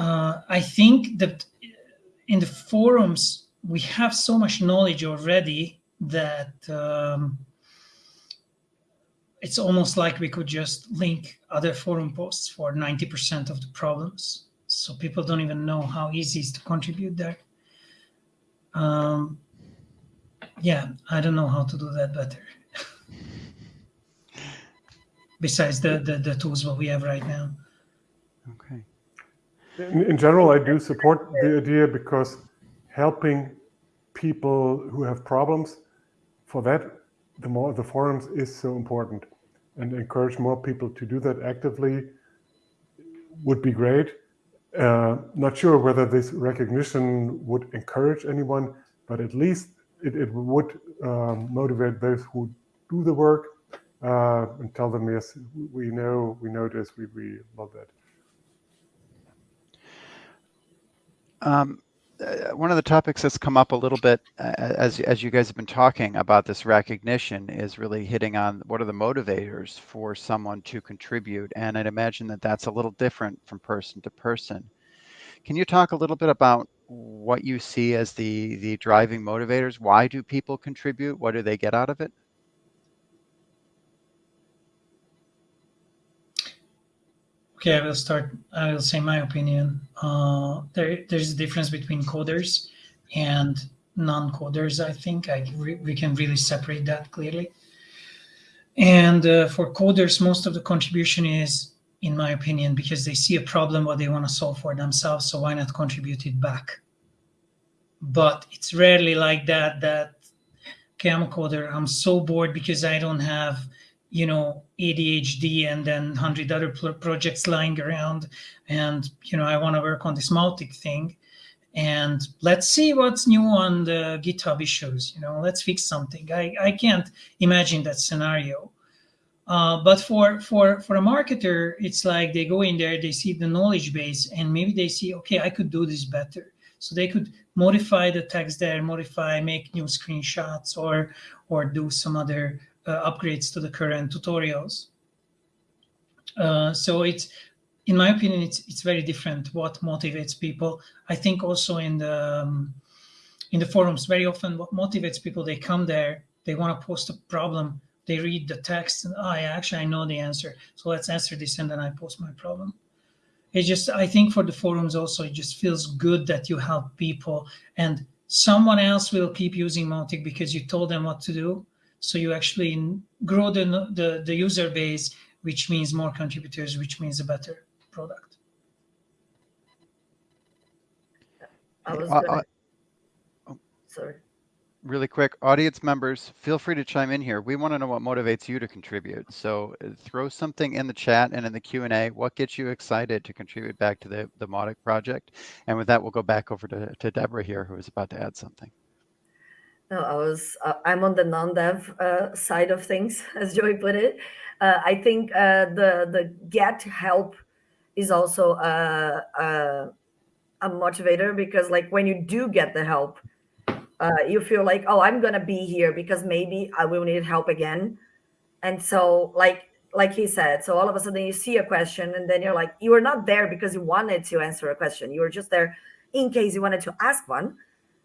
uh, I think that in the forums we have so much knowledge already that um, it's almost like we could just link other forum posts for 90% of the problems. So people don't even know how easy it is to contribute there. Um, yeah, I don't know how to do that better. (laughs) Besides the, the, the tools what we have right now. Okay. In, in general, I do support the idea because helping people who have problems, for that the more the forums is so important and encourage more people to do that actively would be great. Uh, not sure whether this recognition would encourage anyone, but at least it, it would um, motivate those who do the work uh, and tell them, yes, we know, we know this, we, we love that. Um, one of the topics that's come up a little bit uh, as as you guys have been talking about this recognition is really hitting on what are the motivators for someone to contribute and i'd imagine that that's a little different from person to person. Can you talk a little bit about what you see as the the driving motivators? Why do people contribute? What do they get out of it Okay, I will start. I will say my opinion. Uh, there, there's a difference between coders and non-coders. I think I we can really separate that clearly. And uh, for coders, most of the contribution is, in my opinion, because they see a problem what they want to solve for themselves. So why not contribute it back? But it's rarely like that. That okay, I'm a coder. I'm so bored because I don't have you know ADHD and then 100 other projects lying around. And you know I want to work on this Mautic thing. And let's see what's new on the GitHub issues you know let's fix something. I, I can't imagine that scenario. Uh, but for for for a marketer it's like they go in there they see the knowledge base and maybe they see okay I could do this better. So they could modify the text there modify make new screenshots or or do some other upgrades to the current tutorials. Uh, so it's, in my opinion, it's it's very different what motivates people. I think also in the um, in the forums, very often what motivates people, they come there, they want to post a problem, they read the text, and oh, actually, I know the answer. So let's answer this, and then I post my problem. It just, I think for the forums also, it just feels good that you help people, and someone else will keep using Mautic because you told them what to do. So you actually grow the, the, the user base, which means more contributors, which means a better product. I was uh, gonna... uh, sorry. Really quick, audience members, feel free to chime in here. We want to know what motivates you to contribute. So uh, throw something in the chat and in the Q&A. What gets you excited to contribute back to the, the Mautic project? And with that, we'll go back over to, to Deborah here, who is about to add something. No, I was. Uh, I'm on the non-dev uh, side of things, (laughs) as Joey put it. Uh, I think uh, the the get help is also a, a, a motivator because, like, when you do get the help, uh, you feel like, oh, I'm gonna be here because maybe I will need help again, and so like like he said, so all of a sudden you see a question and then you're like, you were not there because you wanted to answer a question. You were just there in case you wanted to ask one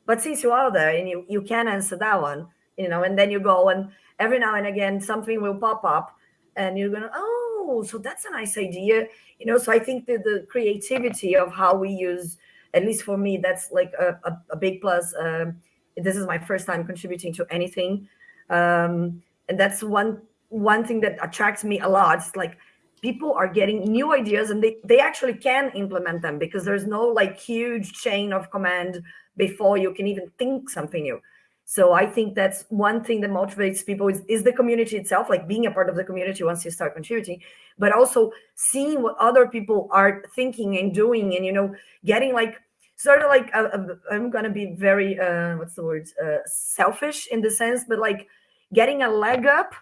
but since you are there and you, you can answer that one, you know, and then you go and every now and again something will pop up and you're gonna, oh, so that's a nice idea. You know, so I think that the creativity of how we use, at least for me, that's like a, a, a big plus. Um, this is my first time contributing to anything. Um, and that's one one thing that attracts me a lot. It's like people are getting new ideas and they, they actually can implement them because there's no like huge chain of command before you can even think something new. So I think that's one thing that motivates people is, is the community itself, like being a part of the community once you start contributing, but also seeing what other people are thinking and doing and, you know, getting like sort of like, i am going to be very, uh, what's the word, uh, selfish in the sense, but like getting a leg up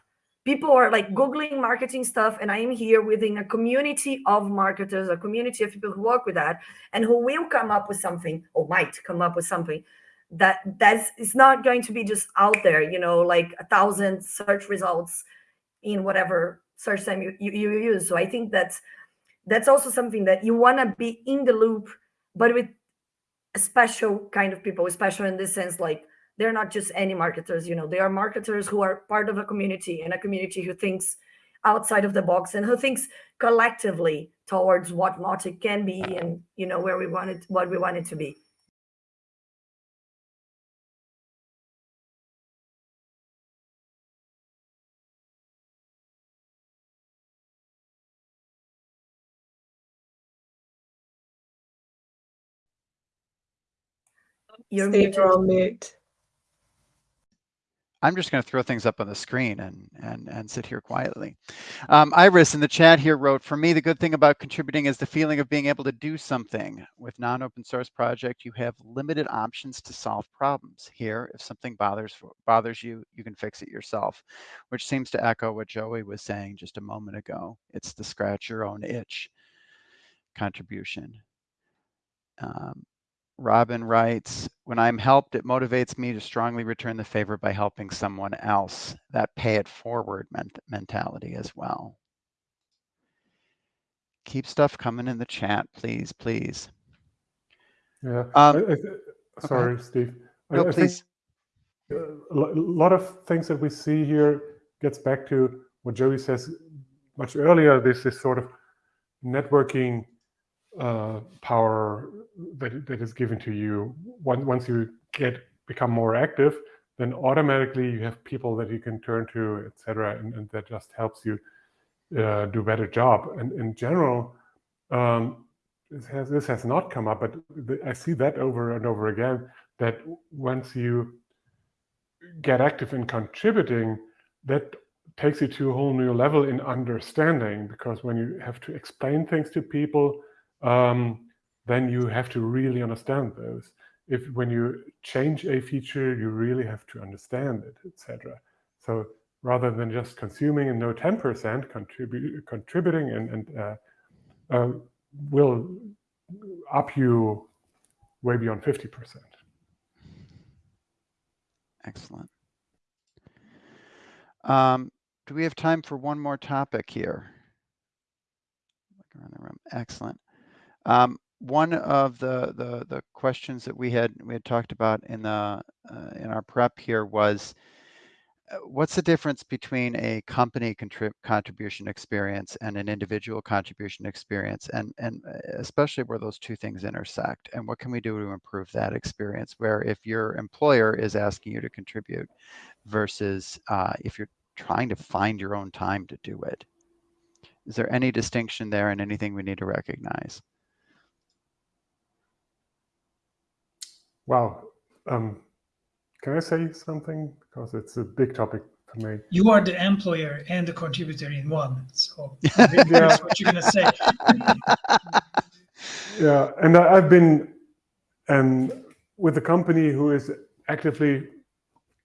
people are like googling marketing stuff and i am here within a community of marketers a community of people who work with that and who will come up with something or might come up with something that that's it's not going to be just out there you know like a thousand search results in whatever search time you, you, you use. So i think that's that's also something that you want to be in the loop but with a special kind of people special in this sense like they're not just any marketers you know they are marketers who are part of a community and a community who thinks outside of the box and who thinks collectively towards what Mautic can be and you know where we want it what we want it to be You're Steve, muted. on mute. I'm just going to throw things up on the screen and and and sit here quietly. Um, Iris in the chat here wrote, "For me, the good thing about contributing is the feeling of being able to do something. With non-open source project, you have limited options to solve problems. Here, if something bothers bothers you, you can fix it yourself, which seems to echo what Joey was saying just a moment ago. It's the scratch your own itch contribution." Um, Robin writes, when I'm helped, it motivates me to strongly return the favor by helping someone else. That pay it forward ment mentality as well. Keep stuff coming in the chat, please, please. Yeah. Um, I, I, sorry, okay. Steve. No, I, please. a lot of things that we see here gets back to what Joey says much earlier. This is sort of networking uh, power that, that is given to you. Once once you get become more active then automatically you have people that you can turn to etc and, and, that just helps you uh, do better job. And in general um, this has this has not come up but i see that over and over again that once you get active in contributing that takes you to a whole new level in understanding because when you have to explain things to people um, then you have to really understand those. If when you change a feature, you really have to understand it, etc. So rather than just consuming and no 10% contribute, contributing and, and uh, uh, will up you way beyond 50%. Excellent. Um, do we have time for one more topic here? Look around the room. Excellent. Um, one of the, the, the questions that we had we had talked about in the uh, in our prep here was uh, what's the difference between a company contrib contribution experience and an individual contribution experience? And and uh, especially where those two things intersect and what can we do to improve that experience where if your employer is asking you to contribute versus uh, if you're trying to find your own time to do it? Is there any distinction there and anything we need to recognize Wow. Um, can I say something? Because it's a big topic for me. You are the employer and the contributor in one. So (laughs) yeah. what you're going to say. (laughs) yeah. And I've been um, with a company who is actively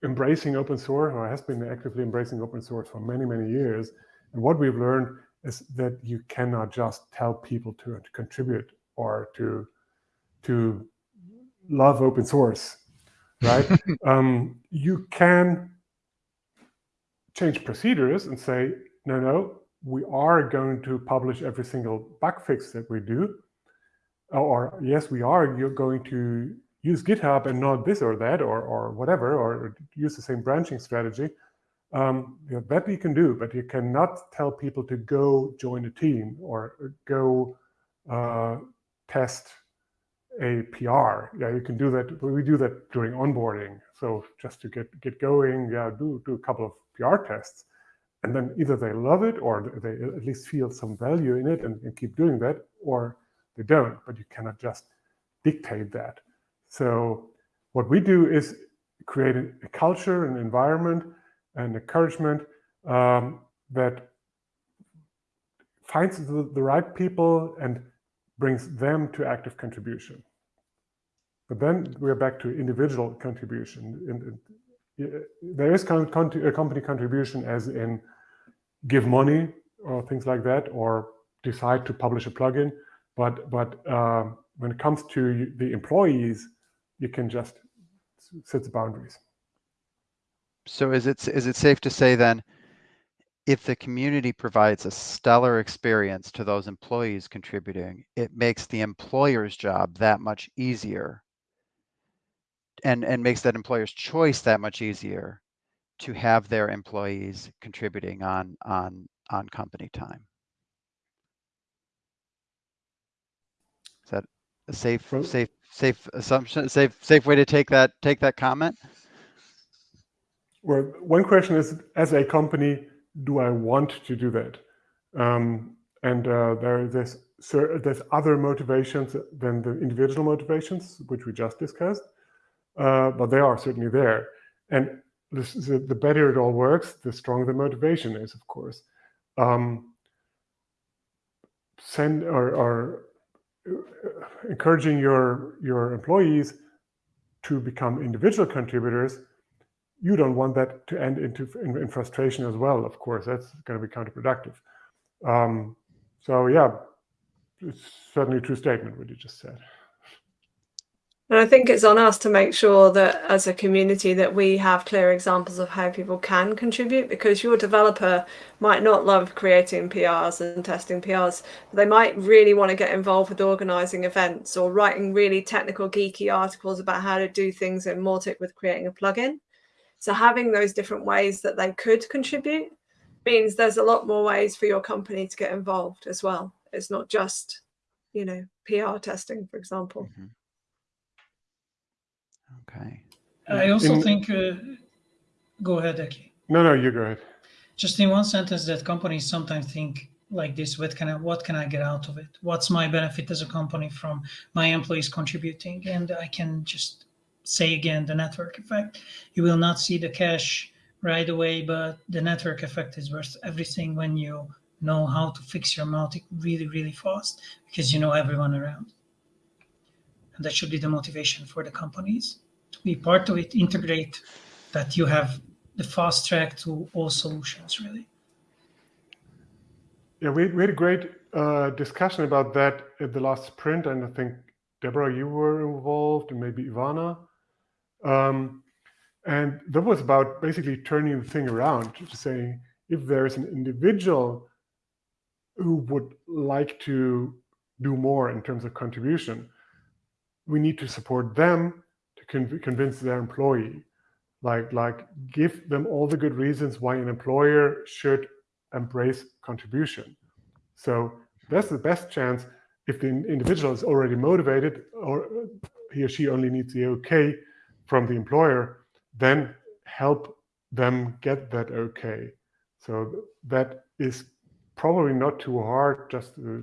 embracing open source or has been actively embracing open source for many, many years. And what we've learned is that you cannot just tell people to, to contribute or to, to love open source, right? (laughs) um, you can change procedures and say, no, no, we are going to publish every single bug fix that we do. Or yes, we are you're going to use GitHub and not this or that or, or whatever, or use the same branching strategy. Um, you know, that you can do, but you cannot tell people to go join a team or go uh, test a PR. Yeah, you can do that. We do that during onboarding. So just to get get going, yeah, do do a couple of PR tests, and then either they love it or they at least feel some value in it and, and keep doing that, or they don't. But you cannot just dictate that. So what we do is create a, culture, an environment, and encouragement um, that finds the, the right people and brings them to active contribution. But then we're back to individual contribution. There is a company contribution as in give money or things like that, or decide to publish a plugin. But but uh, when it comes to the employees, you can just set the boundaries. So is it is it safe to say then, if the community provides a stellar experience to those employees contributing, it makes the employer's job that much easier and, and makes that employer's choice that much easier to have their employees contributing on, on, on company time. Is that a safe, safe, safe assumption, safe, safe way to take that, take that comment? Well, one question is, as a company, do I want to do that? Um, and uh, there, there's there's other motivations than the individual motivations, which we just discussed, uh, but they are certainly there. And this, the, the, better it all works, the stronger the motivation is, of course. Um, send or, or uh, encouraging your your employees to become individual contributors you don't want that to end into in, in frustration as well. Of course, that's going to be counterproductive. Um, so yeah, it's certainly a true statement what you just said. And I think it's on us to make sure that as a community that we have clear examples of how people can contribute because your developer might not love creating PRs and testing PRs. They might really want to get involved with organizing events or writing really technical geeky articles about how to do things in Mautic with creating a plugin. So having those different ways that they could contribute means there's a lot more ways for your company to get involved as well. It's not just, you know, PR testing, for example. Mm -hmm. Okay. I also in, think, uh, go ahead, Eki. No, no, you go ahead. Just in one sentence that companies sometimes think like this, what can I, what can I get out of it? What's my benefit as a company from my employees contributing? And I can just say again, the network effect. You will not see the cash right away, but the network effect is worth everything when you know how to fix your Mautic really, really fast because you know everyone around. And that should be the motivation for the companies to be part of it, integrate that you have the fast track to all solutions, really. Yeah, we, we had a great uh, discussion about that at the last sprint, and I think Deborah, you were involved, and maybe Ivana. Um, and that was about basically turning the thing around to say, if there is an individual who would like to do more in terms of contribution, we need to support them to con convince their employee. Like, like give them all the good reasons why an employer should embrace contribution. So that's the best chance if the individual is already motivated or he or she only needs the okay from the employer, then help them get that okay. So that is probably not too hard, just a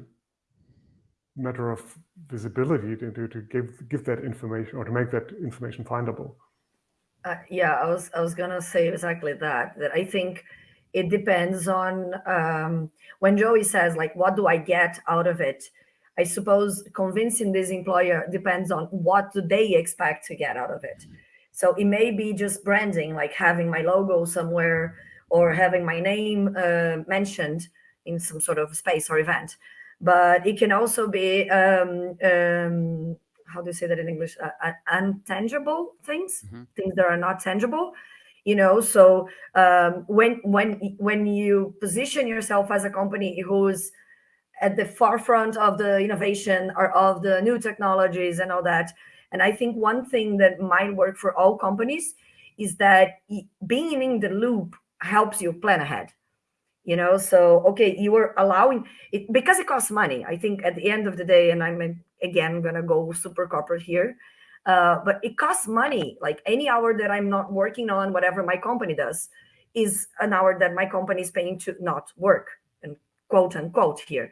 matter of visibility to, to, to give give that information or to make that information findable. Uh, yeah, I was I was gonna say exactly that. That I think it depends on um, when Joey says like, what do I get out of it? I suppose convincing this employer depends on what do they expect to get out of it. So it may be just branding, like having my logo somewhere or having my name uh, mentioned in some sort of space or event. But it can also be, um, um, how do you say that in English? Uh, uh untangible things, mm-hmm. things that are not tangible. You know, so um, when when when you position yourself as a company who's at the forefront of the innovation or of the new technologies and all that, and I think one thing that might work for all companies is that being in the loop helps you plan ahead you know? So okay you are allowing it because it costs money i think at the end of the day and i'm again gonna go super corporate here uh, but it costs money. Like any hour that i'm not working on whatever my company does is an hour that my company is paying to not work and quote unquote here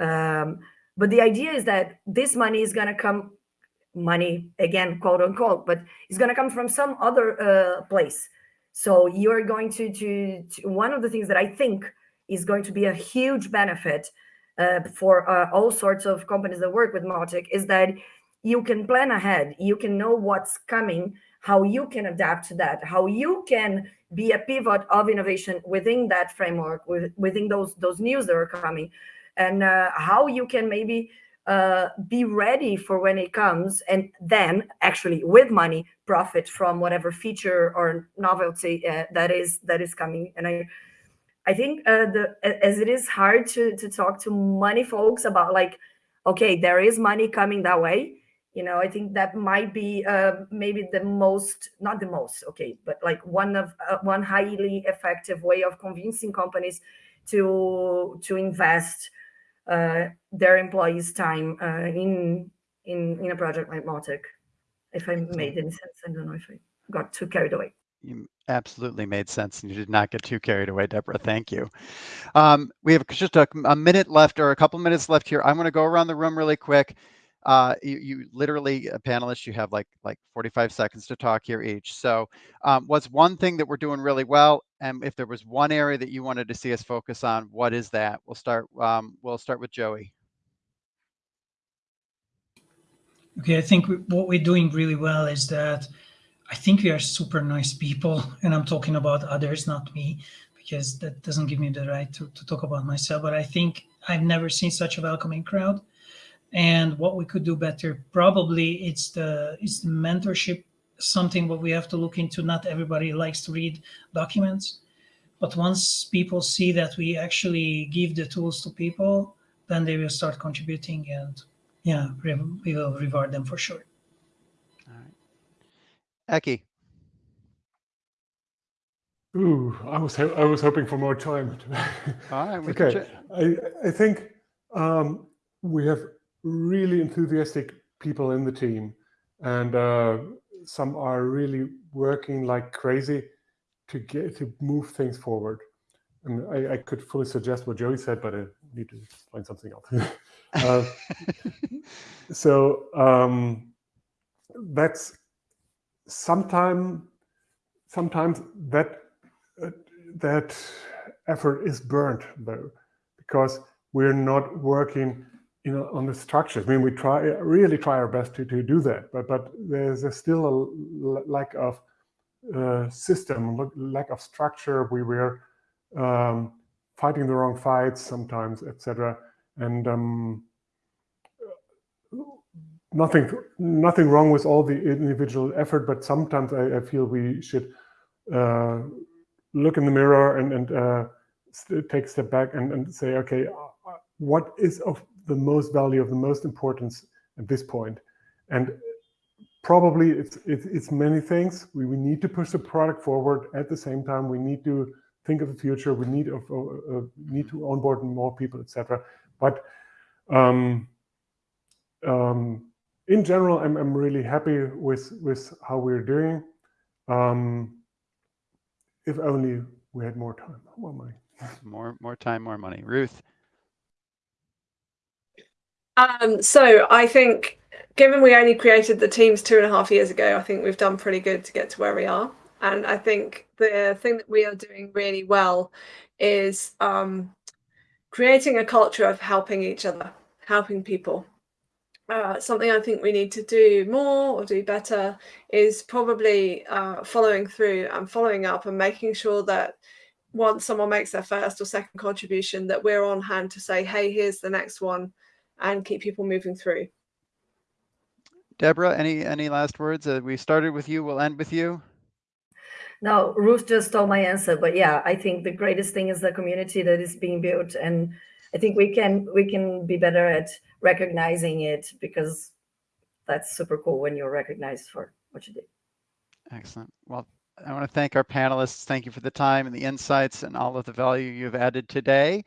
um, but the idea is that this money is going to come money again quote unquote but it's going to come from some other uh, place so you're going to, to, to, one of the things that I think is going to be a huge benefit uh, for uh, all sorts of companies that work with Mautic is that you can plan ahead. You can know what's coming, how you can adapt to that, how you can be a pivot of innovation within that framework, with, within those those news that are coming, and uh, how you can maybe uh, be ready for when it comes and then actually with money profit from whatever feature or novelty uh, that is that is coming. And i i think uh, the as it is hard to to talk to money folks about like okay there is money coming that way you know i think that might be uh, maybe the most not the most okay but like one of uh, one highly effective way of convincing companies to to invest uh, their employees' time uh, in in in a project like Mautic. If I made any sense, I don't know if I got too carried away. You absolutely made sense, and you did not get too carried away, Deborah. Thank you. Um, we have just a, a, minute left, or a couple minutes left here. I'm going to go around the room really quick. Uh, you, you, literally, a panelist, you have like like 45 seconds to talk here each. So, um, what's one thing that we're doing really well? And if there was one area that you wanted to see us focus on, what is that? We'll start. Um, we'll start with Joey. Okay, I think what we're doing really well is that I think we are super nice people, (laughs) and I'm talking about others, not me, because that doesn't give me the right to, to talk about myself. But I think I've never seen such a welcoming crowd. And what we could do better, probably it's the it's the mentorship, something what we have to look into. Not everybody likes to read documents, but once people see that we actually give the tools to people, then they will start contributing and yeah, we will reward them for sure. All right. Eki. Ooh, I was I was hoping for more time. All right. okay. I I think um, we have really enthusiastic people in the team, and uh, some are really working like crazy to get to move things forward. And I, I could fully suggest what Joey said, but I need to explain something else. (laughs) uh, (laughs) so um, that's sometime sometimes that uh, that effort is burnt though because we're not working you know on the structures. I mean we try really try our best to, to do that but but there's a still a lack of uh, system lack of structure. We were um, fighting the wrong fights sometimes etc and um, nothing nothing wrong with all the individual effort, but sometimes I, I feel we should uh, look in the mirror and, and uh, take a step back and, and say, okay, uh, what is of the most value, of the most importance at this point? And probably it's, it's, it's many things. We, we need to push the product forward. At the same time, we need to think of the future. We need, need to onboard more people, etc. But um, um, in general, I'm, I'm really happy with, with how we're doing. Um, if only we had more time, more money. more, more time, more money. Ruth. Um, so I think given we only created the teams two and a half years ago, I think we've done pretty good to get to where we are. And I think the thing that we are doing really well is um, creating a culture of helping each other, helping people uh, something I think we need to do more or do better is probably uh, following through and following up and making sure that once someone makes their first or second contribution, that we're on hand to say, hey, here's the next one and keep people moving through. Deborah, any any last words? Uh, we started with you, we'll end with you. No, Ruth just stole my answer, but yeah, I think the greatest thing is the community that is being built, and I think we can we can be better at recognizing it because that's super cool when you're recognized for what you did. Excellent. Well, I want to thank our panelists. Thank you for the time and the insights and all of the value you've added today.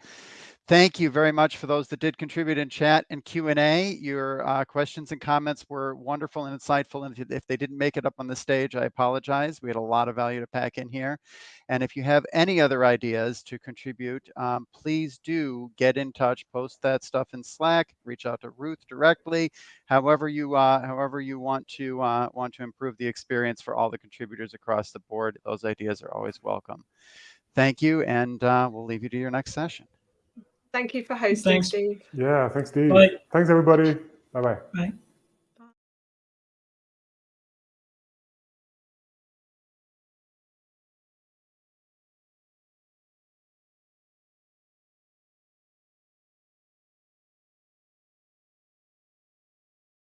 Thank you very much for those that did contribute in chat and Q&A. Your uh, questions and comments were wonderful and insightful. And if they didn't make it up on the stage, I apologize. We had a lot of value to pack in here. And if you have any other ideas to contribute, um, please do get in touch, post that stuff in Slack, reach out to Ruth directly, however you uh, however you want to uh, want to improve the experience for all the contributors across the board. Those ideas are always welcome. Thank you, and uh, we'll leave you to your next session. Thank you for hosting, Thanks. Steve. Yeah, thanks, Steve. Bye. Thanks, everybody. Bye-bye. Bye.